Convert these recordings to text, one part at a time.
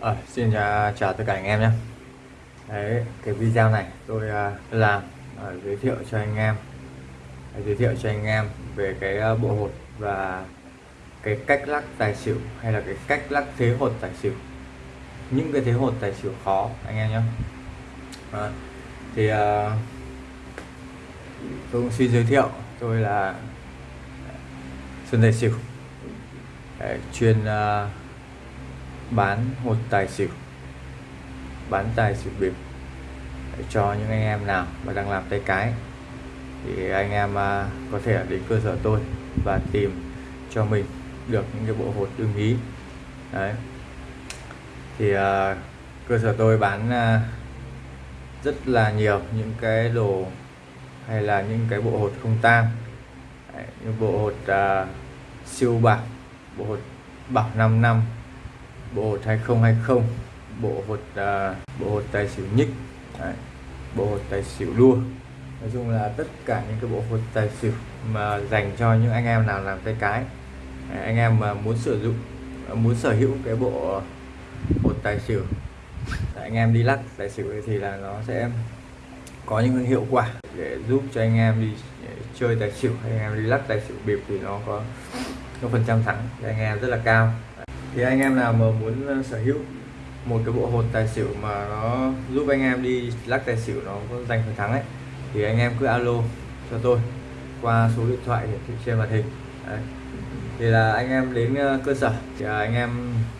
À, xin chào, chào tất cả anh em nhé. Đấy, cái video này tôi uh, làm uh, giới thiệu cho anh em. Uh, giới thiệu cho anh em về cái uh, bộ hột và cái cách lắc tài xỉu hay là cái cách lắc thế hột tài xỉu. Những cái thế hột tài xỉu khó anh em nhé. Uh, thì uh, tôi cũng xin giới thiệu tôi là Xuân Tài Xỉu. Đấy, chuyên uh, bán hột tài xỉu bán tài xỉu bịp để cho những anh em nào mà đang làm tay cái thì anh em à, có thể đến cơ sở tôi và tìm cho mình được những cái bộ hột ưng ý. Đấy. Thì uh, cơ sở tôi bán uh, rất là nhiều những cái đồ hay là những cái bộ hột không tang. Những bộ hột uh, siêu bạc bộ hột bảo 5 năm bộ hột 2020 bộ hột uh, bộ hột tài xỉu nhích Đấy. bộ hột tài xỉu đua nói chung là tất cả những cái bộ hột tài xỉu mà dành cho những anh em nào làm tay cái Đấy, anh em mà muốn sử dụng muốn sở hữu cái bộ hột tài xỉu anh em đi lắc tài xỉu thì là nó sẽ có những hiệu quả để giúp cho anh em đi chơi tài xỉu hay anh em đi lắc tài xỉu bịp thì nó có có phần trăm thắng cho anh em rất là cao thì anh em nào mà muốn ờ, sở hữu một cái bộ hột tài xỉu mà nó giúp anh em đi lắc tài xỉu nó có giành phần thắng ấy, thì anh em cứ alo cho tôi qua số điện thoại hiển thị trên màn hình. Đấy. thì là anh em đến ờ, cơ sở thì à, anh em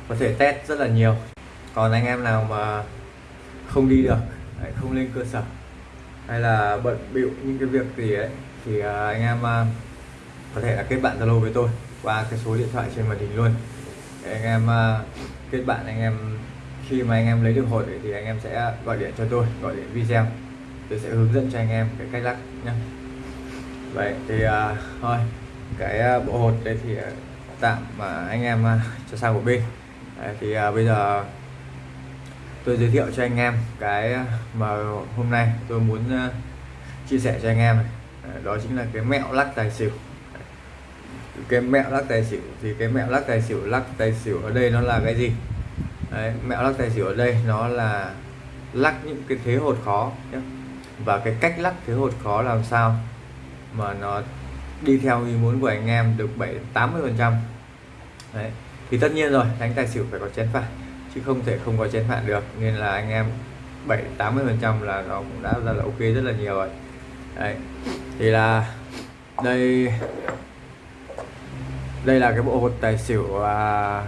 có thể test rất là nhiều. Còn anh em nào mà không đi được không lên cơ sở hay là bận bịu những cái việc gì ấy, thì à, anh em à, có thể là kết bạn zalo với tôi qua cái số điện thoại trên màn hình luôn anh em uh, kết bạn anh em khi mà anh em lấy được hột thì anh em sẽ gọi điện cho tôi gọi điện video. Tôi sẽ hướng dẫn cho anh em cái cách lắc nhé vậy thì uh, thôi cái uh, bộ hột đây thì uh, tạm mà anh em uh, cho sang một bên. Đấy, thì uh, bây giờ tôi giới thiệu cho anh em cái mà hôm nay tôi muốn uh, chia sẻ cho anh em này. đó chính là cái mẹo lắc tài xỉu cái mẹo lắc tài xỉu thì cái mẹo lắc tài xỉu lắc tài xỉu ở đây nó là cái gì? Đấy, mẹo lắc tài xỉu ở đây nó là lắc những cái thế hột khó nhé và cái cách lắc thế hột khó làm sao mà nó đi theo ý muốn của anh em được 7 80 phần trăm. Đấy thì tất nhiên rồi đánh tài xỉu phải có chén phạt chứ không thể không có chén phạt được. Nên là anh em 7 80 phần trăm là nó cũng đã ra là ok rất là nhiều rồi. Đấy thì là đây đây là cái bộ hột tài xỉu à,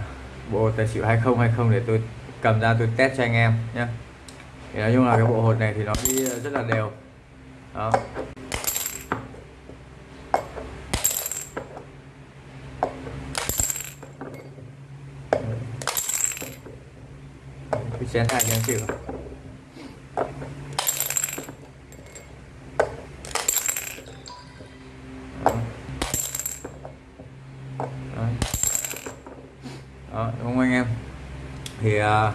bộ hột tài xỉu 2020 để tôi cầm ra tôi test cho anh em nhé. Thì nói chung là cái bộ hột này thì nó đi rất là đều. Đó. Chén hai chén xỉu. À,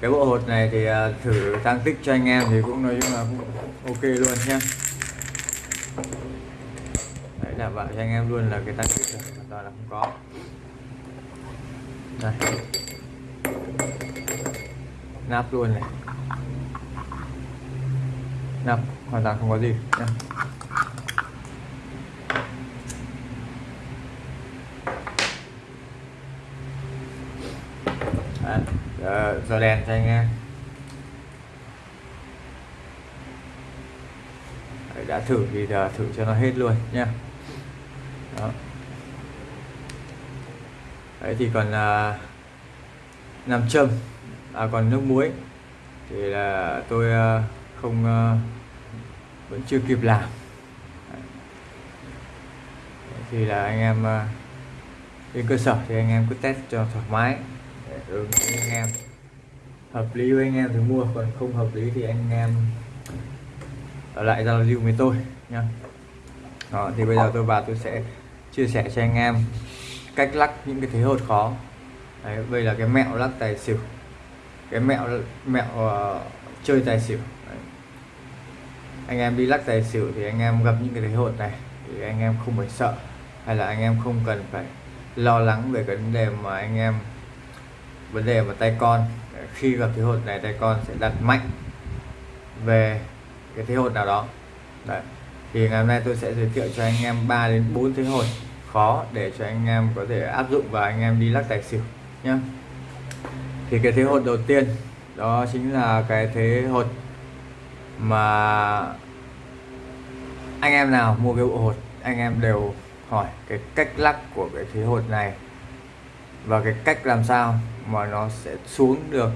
cái bộ hột này thì à, thử tăng tích cho anh em thì cũng nói chung là cũng ok luôn nhé đấy, đảm bảo cho anh em luôn là cái tăng tích là hoàn toàn là không có. Đây. Nắp luôn này. Nắp, hoàn toàn không có gì. Nhé Đấy, giờ, đèn cho anh em Đấy, đã thử thì giờ thử cho nó hết luôn nha Đó. Đấy thì còn à, nam châm à, còn nước muối thì là tôi à, không à, vẫn chưa kịp làm Đấy. thì là anh em ờ, à, đến cơ sở thì anh em cứ test cho thoải mái ứng với anh em hợp lý với anh em thì mua còn không hợp lý thì anh em ở lại giao lưu với tôi nha đó, thì bây giờ tôi vào tôi sẽ chia sẻ cho anh em cách lắc những cái thế hột khó. Đấy, đây là cái mẹo lắc tài xỉu. Cái mẹo mẹo uh, chơi tài xỉu. Đấy. anh em đi lắc tài xỉu thì anh em gặp những cái thế hột này thì anh em không phải sợ hay là anh em không cần phải lo lắng về cái vấn đề mà anh em vấn đề mà tay con khi gặp thế hột này tay con sẽ đặt mạnh về cái thế hột nào đó. Đấy. thì ngày hôm nay tôi sẽ giới thiệu cho anh em 3 đến 4 thế hột khó để cho anh em có thể áp dụng và anh em đi lắc tài xỉu nhé thì cái thế hột đầu tiên, đó chính là cái thế hột mà anh em nào mua cái bộ hột, anh em đều hỏi cái cách lắc của cái thế hột này và cái cách làm sao mà nó sẽ xuống được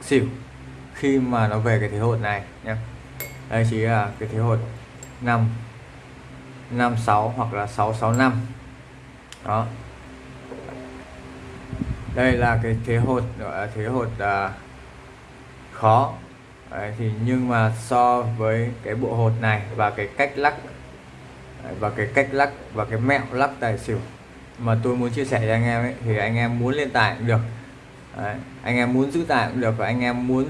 xỉu khi mà nó về cái thế hột này nhé đây chỉ là cái thế hột 5 56 hoặc là 665 đó. Đây là cái thế hột gọi là thế hột à, khó. Đấy, thì nhưng mà so với cái bộ hột này và cái cách lắc và cái cách lắc và cái mẹo lắc tài xỉu mà tôi muốn chia sẻ cho anh em ấy, thì anh em muốn lên tài cũng được. Đấy, anh em muốn giữ tài cũng được và anh em muốn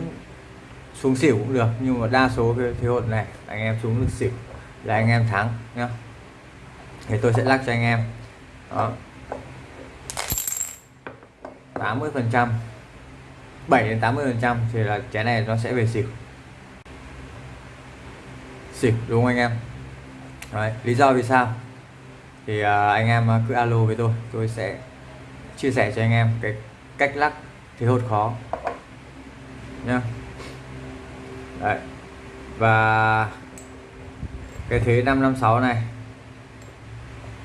xuống xỉu cũng được nhưng mà đa số cái thế hột này anh em xuống được xỉu là anh em thắng nhá. Thì tôi sẽ lắc cho anh em. Đó. 80 phần trăm 7 đến 80 phần trăm thì là trái này nó sẽ về xỉu. Xỉu đúng không anh em? Đấy, lý do vì sao? Thì à, anh em à, cứ alo với tôi tôi sẽ chia sẻ cho anh em cái cách lắc thế hột khó. Nhá. Đấy. và cái thế 556 này.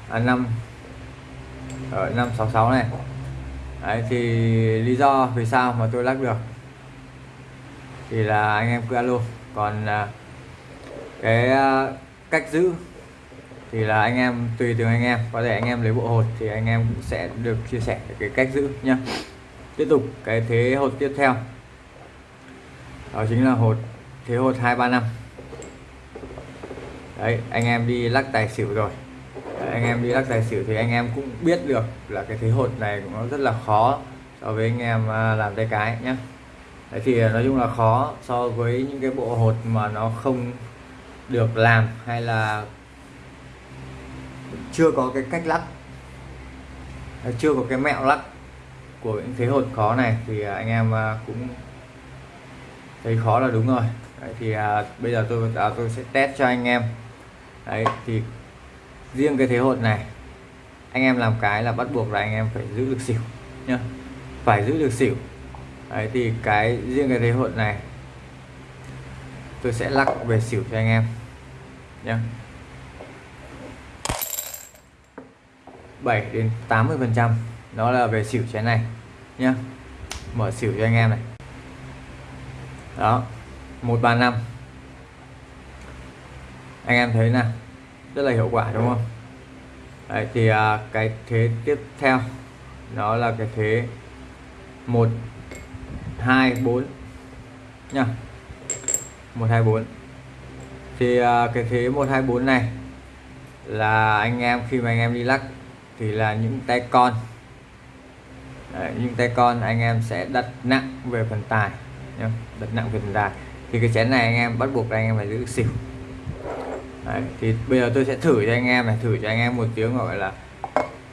À, 5 ở 566 này. Đấy, thì lý do vì sao mà tôi lắc được thì là anh em cứ alo. Còn à, cái cách giữ thì là anh em tùy từng anh em. Có thể anh em lấy bộ hột thì anh em cũng sẽ được chia sẻ cái cách giữ nhá. Tiếp tục cái thế hột tiếp theo. Đó chính là hột thế hột 235 đấy anh em đi lắc tài xỉu rồi. Đấy, anh em đi lắc tài xỉu thì anh em cũng biết được là cái thế hột này cũng nó rất là khó so với anh em à, làm tay cái nhá. Đấy thì à, nói chung là khó so với những cái bộ hột mà nó không được làm hay là chưa có cái cách lắc chưa có cái mẹo lắc của những thế hột khó này thì à, anh em à, cũng thấy khó là đúng rồi. Đấy, thì à, bây giờ tôi à, tôi sẽ test cho anh em. Đấy, thì riêng cái thế hột này anh em làm cái là bắt buộc là anh em phải giữ được xỉu nhá. Phải giữ được xỉu. Đấy, thì cái riêng cái thế hột này tôi sẽ lắc về xỉu cho anh em nhá. 7 đến 80 phần trăm. Đó là về xỉu chén này nhá. Mở xỉu cho anh em này. Đó 135 anh em thấy là rất là hiệu quả đúng không? Đấy, thì à, cái thế tiếp theo đó là cái thế 1 2 4 nha 1 2 4 thì à, cái thế 1 2 4 này là anh em khi mà anh em đi lắc thì là những tay con. Đấy, những tay con anh em sẽ đặt nặng về phần tài nhá đặt nặng về phần tài. Thì cái chén này anh em bắt buộc anh em phải giữ xỉu. Đấy, thì bây giờ tôi sẽ thử cho anh em này thử cho anh em một tiếng gọi là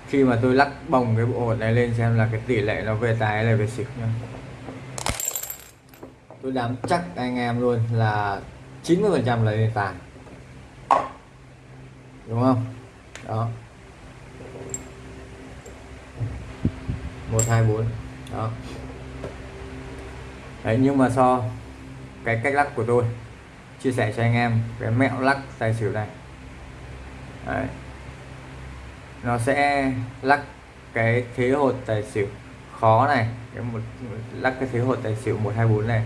khi mà tôi lắc bồng cái bộ hột này lên xem là cái tỷ lệ nó về tài hay là về xỉu nhá. Tôi dám chắc anh em luôn là 90 phần trăm là lên tài. Đúng không? Đó. Một hai bốn. Đó. Đấy nhưng mà so cái cách lắc của tôi chia sẻ cho anh em cái mẹo lắc tài xỉu này. Đấy. nó sẽ lắc cái thế hột tài xỉu khó này cái một lắc cái thế hột tài xỉu 124 này.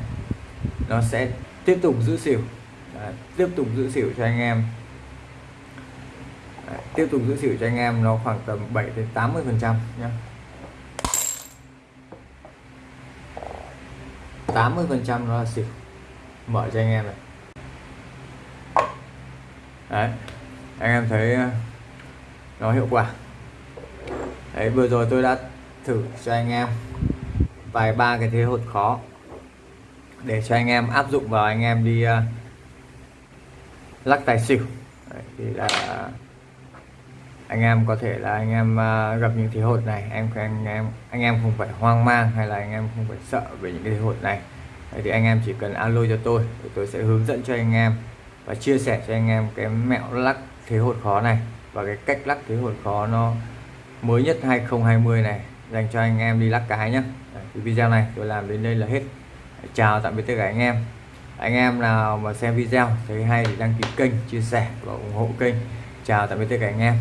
Nó sẽ tiếp tục giữ xỉu. Đấy, tiếp tục giữ xỉu cho anh em. Đấy, tiếp tục giữ xỉu cho anh em nó khoảng tầm 7 đến 80 phần trăm nhé 80 phần trăm nó là xỉu mở cho anh em này. Đấy anh em thấy ờ, nó hiệu quả. Đấy vừa rồi tôi đã thử cho anh em vài ba cái thế hột khó để cho anh em áp dụng vào anh em đi uh, lắc tài xỉu. Đấy, thì là anh em có thể là anh em uh, gặp những thế hột này em anh em anh em không phải hoang mang hay là anh em không phải sợ về những cái thế hột này. Thì anh em chỉ cần alo cho tôi thì tôi sẽ hướng dẫn cho anh em và chia sẻ cho anh em cái mẹo lắc thế hột khó này và cái cách lắc thế hột khó nó mới nhất 2020 này dành cho anh em đi lắc cái nhé video này tôi làm đến đây là hết. Chào tạm biệt tất cả anh em. Anh em nào mà xem video thấy hay thì đăng ký kênh chia sẻ và ủng hộ kênh. Chào tạm biệt tất cả anh em.